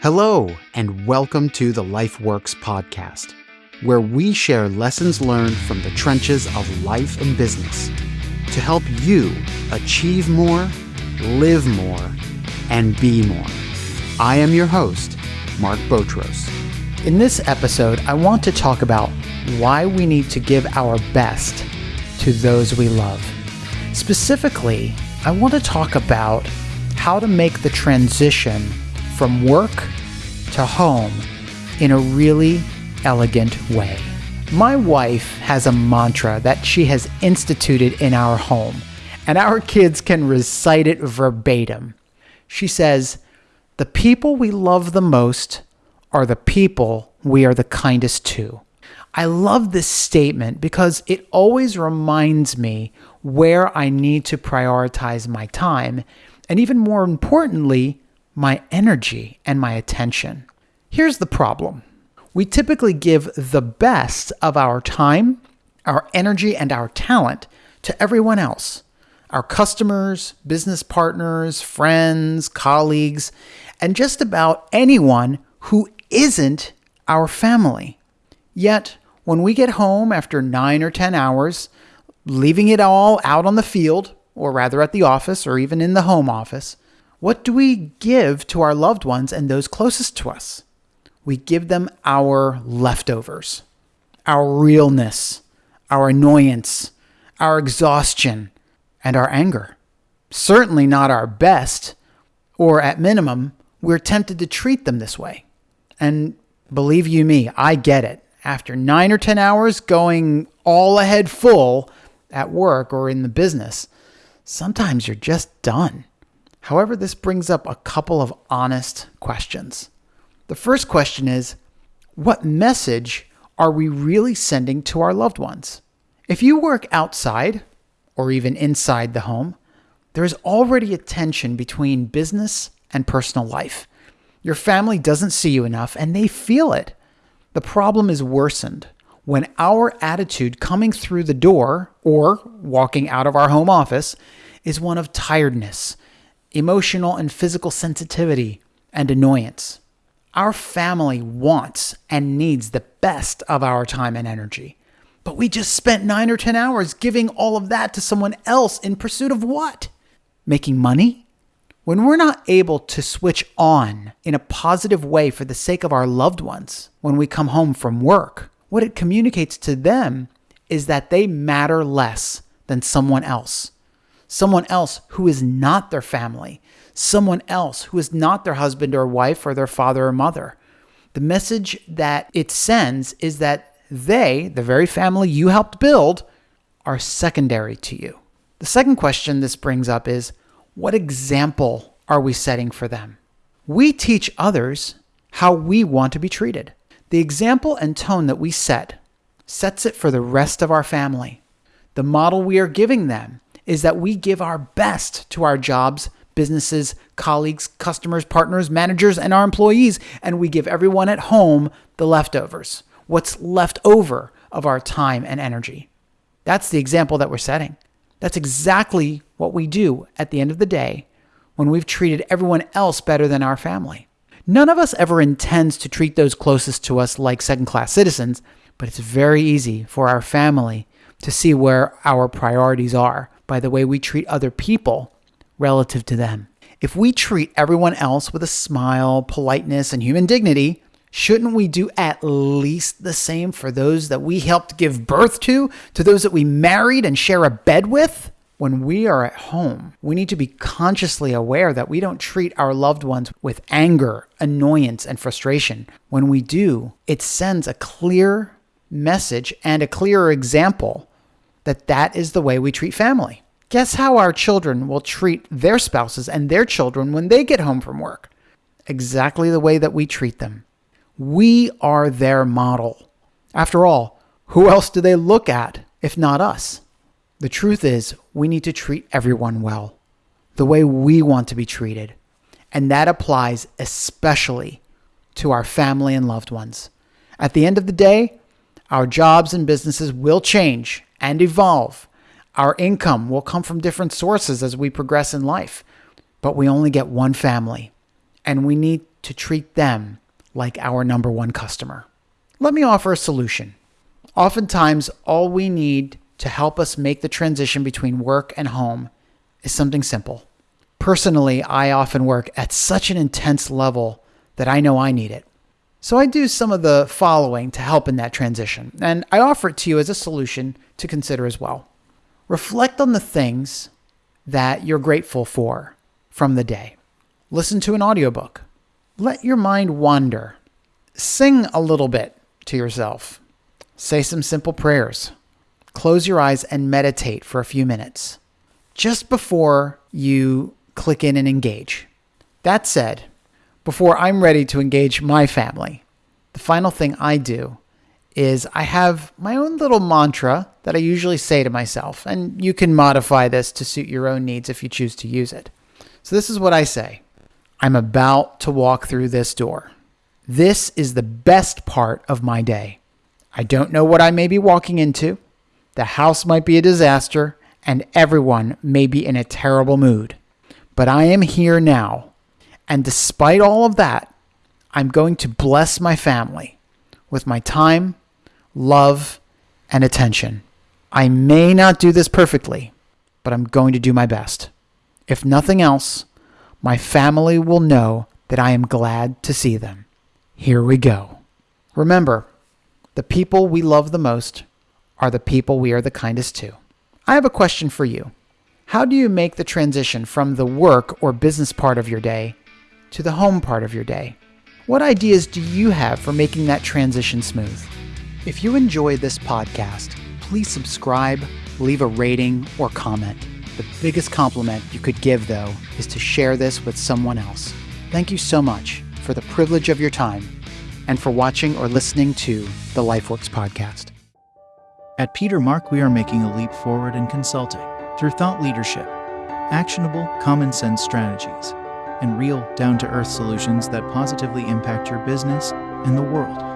Hello, and welcome to the Life Works podcast, where we share lessons learned from the trenches of life and business to help you achieve more, live more, and be more. I am your host, Mark Botros. In this episode, I want to talk about why we need to give our best to those we love. Specifically, I want to talk about how to make the transition from work to home in a really elegant way. My wife has a mantra that she has instituted in our home, and our kids can recite it verbatim. She says, The people we love the most are the people we are the kindest to. I love this statement because it always reminds me where I need to prioritize my time, and even more importantly, my energy and my attention. Here's the problem we typically give the best of our time, our energy, and our talent to everyone else our customers, business partners, friends, colleagues, and just about anyone who isn't our family. Yet, when we get home after nine or 10 hours, leaving it all out on the field, or rather at the office or even in the home office, what do we give to our loved ones and those closest to us? We give them our leftovers, our realness, our annoyance, our exhaustion, and our anger. Certainly not our best, or at minimum, we're tempted to treat them this way. And believe you me, I get it after nine or 10 hours going all ahead full at work or in the business, sometimes you're just done. However, this brings up a couple of honest questions. The first question is what message are we really sending to our loved ones? If you work outside or even inside the home, there is already a tension between business and personal life. Your family doesn't see you enough and they feel it. The problem is worsened when our attitude coming through the door or walking out of our home office is one of tiredness, emotional and physical sensitivity, and annoyance. Our family wants and needs the best of our time and energy. But we just spent nine or 10 hours giving all of that to someone else in pursuit of what? Making money? When we're not able to switch on in a positive way for the sake of our loved ones when we come home from work, what it communicates to them is that they matter less than someone else. Someone else who is not their family, someone else who is not their husband or wife or their father or mother. The message that it sends is that they, the very family you helped build, are secondary to you. The second question this brings up is what example are we setting for them? We teach others how we want to be treated. The example and tone that we set sets it for the rest of our family. The model we are giving them is that we give our best to our jobs, businesses, colleagues, customers, partners, managers, and our employees, and we give everyone at home the leftovers, what's left over of our time and energy. That's the example that we're setting. That's exactly what we do at the end of the day when we've treated everyone else better than our family. None of us ever intends to treat those closest to us like second class citizens, but it's very easy for our family to see where our priorities are by the way we treat other people relative to them. If we treat everyone else with a smile, politeness, and human dignity, shouldn't we do at least the same for those that we helped give birth to, to those that we married and share a bed with? When we are at home, we need to be consciously aware that we don't treat our loved ones with anger, annoyance, and frustration. When we do, it sends a clear message and a clearer example that that is the way we treat family. Guess how our children will treat their spouses and their children when they get home from work? Exactly the way that we treat them. We are their model. After all, who else do they look at if not us? The truth is, we need to treat everyone well, the way we want to be treated. And that applies especially to our family and loved ones. At the end of the day, our jobs and businesses will change and evolve. Our income will come from different sources as we progress in life, but we only get one family, and we need to treat them like our number one customer. Let me offer a solution. Oftentimes, all we need to help us make the transition between work and home is something simple. Personally, I often work at such an intense level that I know I need it. So I do some of the following to help in that transition, and I offer it to you as a solution to consider as well. Reflect on the things that you're grateful for from the day. Listen to an audiobook. Let your mind wander. Sing a little bit to yourself. Say some simple prayers. Close your eyes and meditate for a few minutes just before you click in and engage. That said, before I'm ready to engage my family, the final thing I do is I have my own little mantra that I usually say to myself, and you can modify this to suit your own needs if you choose to use it. So, this is what I say I'm about to walk through this door. This is the best part of my day. I don't know what I may be walking into. The house might be a disaster, and everyone may be in a terrible mood. But I am here now and despite all of that, I'm going to bless my family with my time, love, and attention. I may not do this perfectly, but I'm going to do my best. If nothing else, my family will know that I am glad to see them. Here we go. Remember, the people we love the most are the people we are the kindest to. I have a question for you. How do you make the transition from the work or business part of your day to the home part of your day. What ideas do you have for making that transition smooth? If you enjoyed this podcast, please subscribe, leave a rating, or comment. The biggest compliment you could give, though, is to share this with someone else. Thank you so much for the privilege of your time and for watching or listening to the LifeWorks podcast. At Peter Mark, we are making a leap forward in consulting through thought leadership, actionable, common sense strategies and real, down to earth solutions that positively impact your business and the world.